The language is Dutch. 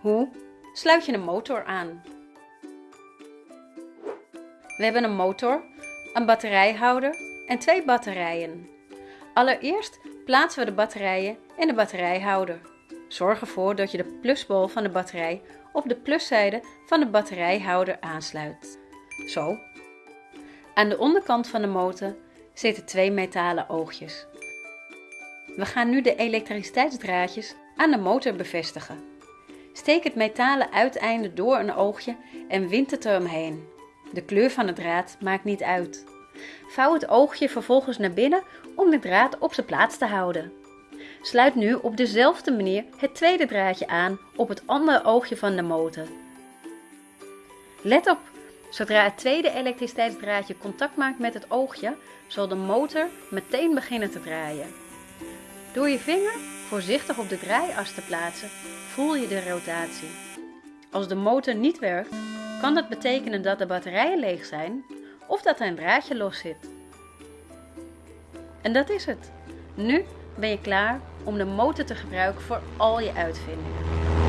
Hoe sluit je een motor aan? We hebben een motor, een batterijhouder en twee batterijen. Allereerst plaatsen we de batterijen in de batterijhouder. Zorg ervoor dat je de plusbol van de batterij op de pluszijde van de batterijhouder aansluit. Zo. Aan de onderkant van de motor zitten twee metalen oogjes. We gaan nu de elektriciteitsdraadjes aan de motor bevestigen. Steek het metalen uiteinde door een oogje en wind het eromheen. De kleur van de draad maakt niet uit. Vouw het oogje vervolgens naar binnen om de draad op zijn plaats te houden. Sluit nu op dezelfde manier het tweede draadje aan op het andere oogje van de motor. Let op, zodra het tweede elektriciteitsdraadje contact maakt met het oogje, zal de motor meteen beginnen te draaien. Door je vinger voorzichtig op de draaias te plaatsen, voel je de rotatie. Als de motor niet werkt, kan dat betekenen dat de batterijen leeg zijn of dat er een draadje los zit. En dat is het. Nu ben je klaar om de motor te gebruiken voor al je uitvindingen.